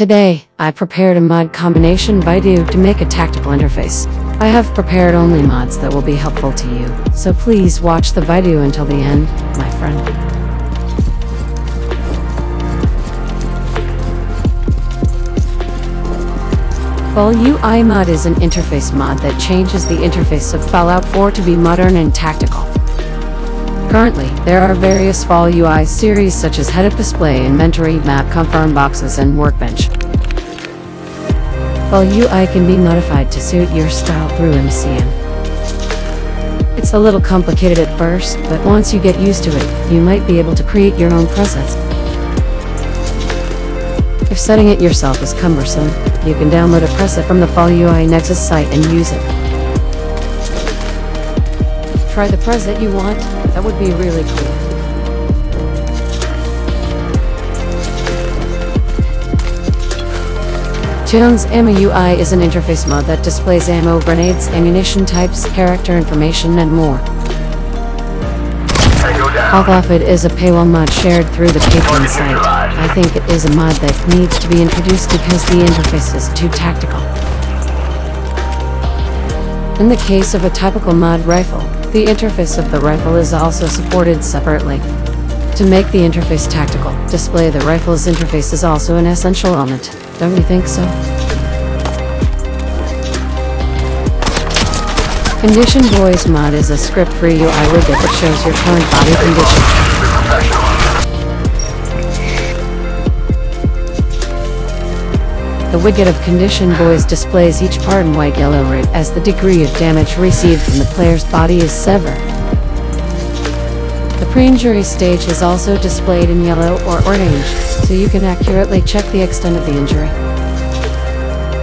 Today, I prepared a mod combination Baidu to make a tactical interface. I have prepared only mods that will be helpful to you, so please watch the video until the end, my friend. Fall UI mod is an interface mod that changes the interface of Fallout 4 to be modern and tactical. Currently, there are various Fall UI series such as Head-Up Display, Inventory, Map Confirm Boxes, and Workbench. Fall UI can be modified to suit your style through MCM. It's a little complicated at first, but once you get used to it, you might be able to create your own presets. If setting it yourself is cumbersome, you can download a preset from the Fall UI Nexus site and use it. Try the preset you want, that would be really cool. Jones Ammo UI is an interface mod that displays ammo, grenades, ammunition types, character information, and more. Although it is a paywall mod shared through the Patreon site, I think it is a mod that needs to be introduced because the interface is too tactical. In the case of a typical mod rifle, the interface of the rifle is also supported separately. To make the interface tactical, display the rifle's interface is also an essential element, don't you think so? Condition Boys mod is a script-free UI widget that shows your current body condition. The widget of Condition Boys displays each part in white yellow red as the degree of damage received from the player's body is severed. The pre-injury stage is also displayed in yellow or orange, so you can accurately check the extent of the injury.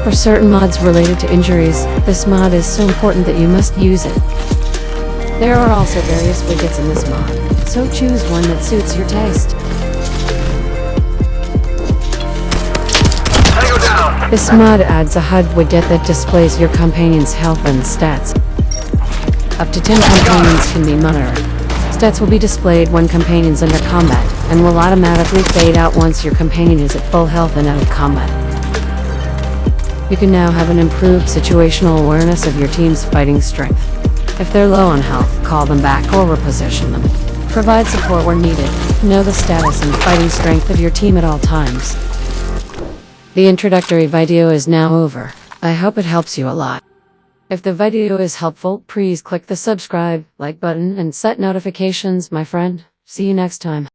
For certain mods related to injuries, this mod is so important that you must use it. There are also various widgets in this mod, so choose one that suits your taste. This mod adds a HUD widget that displays your companion's health and stats. Up to 10 companions can be monitored. Stats will be displayed when companions enter combat, and will automatically fade out once your companion is at full health and out of combat. You can now have an improved situational awareness of your team's fighting strength. If they're low on health, call them back or reposition them. Provide support where needed. Know the status and fighting strength of your team at all times. The introductory video is now over. I hope it helps you a lot. If the video is helpful, please click the subscribe, like button and set notifications, my friend. See you next time.